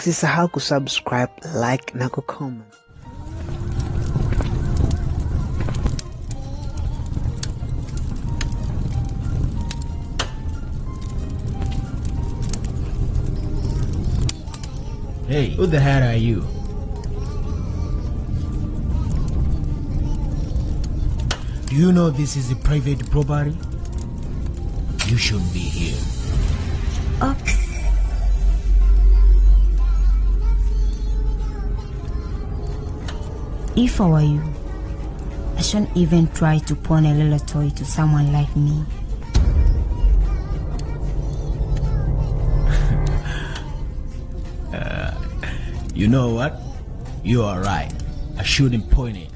Usisahau kusubscribe, like na kucomment. Hey, who the hell are you? Do you know this is a private property? You shouldn't be here. Oops. If I were you, I shouldn't even try to pawn a little toy to someone like me. You know what? You are right. I shouldn't point it.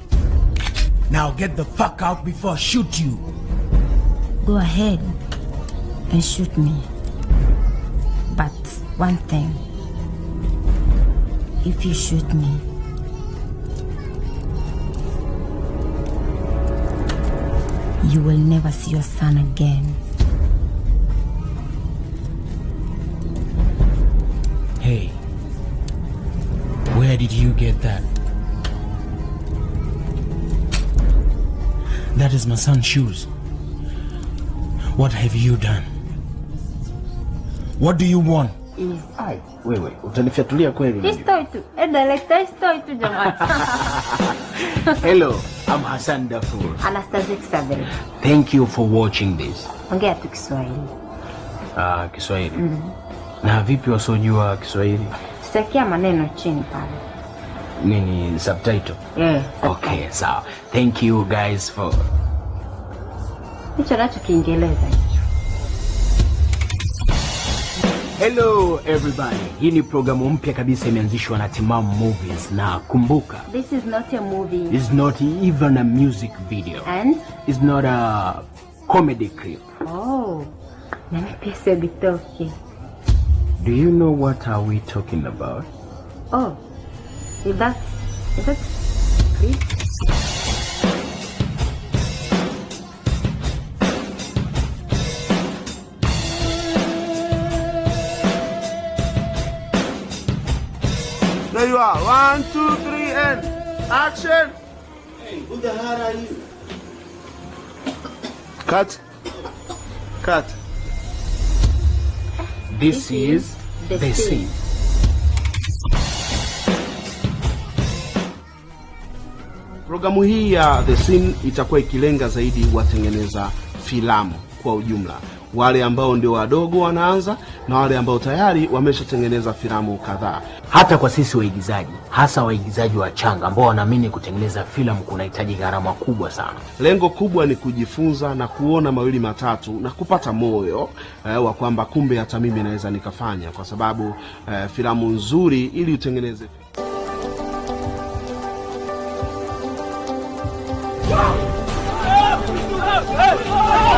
Now get the fuck out before I shoot you. Go ahead and shoot me. But one thing if you shoot me, you will never see your son again. Hey, where did you get that? That is my son's shoes. What have you done? What do you want? Ai, wewe utanifiatulia kweli unajua. Stoi tu. Eh, director stoi tu jamani. Hello, I'm Hassan Dafur. Anastasia Kisabel. Thank you for watching this. Ongea tu Kiswahili. Ah, Kiswahili. Mm -hmm. Na vipi wasiojua Kiswahili? Sitakia maneno chini pale. Nini subtitle? Yeah. Okay, sawa. So, Thank you guys for Hicho nacho Kiingereza Hello everybody. Hii ni programu mpya kabisa imeanzishwa na Timam Movies na kumbuka, This is not a movie. it's not even a music video. And It's not a comedy clip. oh. Nani sio bitoke. Do you know what are we talking about? Oh. Is that is that Chris? There you are. One, two, three, and action. Hey, Who the hell are you? Cut. Cut. This, this is the the scene. scene. Programu hii ya The Scene itakuwa ikilenga zaidi watengeneza filamu kwa ujumla, wale ambao ndio wadogo wanaanza na wale ambao tayari wameshatengeneza filamu kadhaa. Hata kwa sisi waigizaji, hasa waigizaji wa changa ambao wanaamini kutengeneza filamu kunahitaji gharama kubwa sana. Lengo kubwa ni kujifunza na kuona mawili matatu na kupata moyo eh, wa kwamba kumbe hata mimi naweza nikafanya, kwa sababu eh, filamu nzuri ili utengeneze 哎，来了。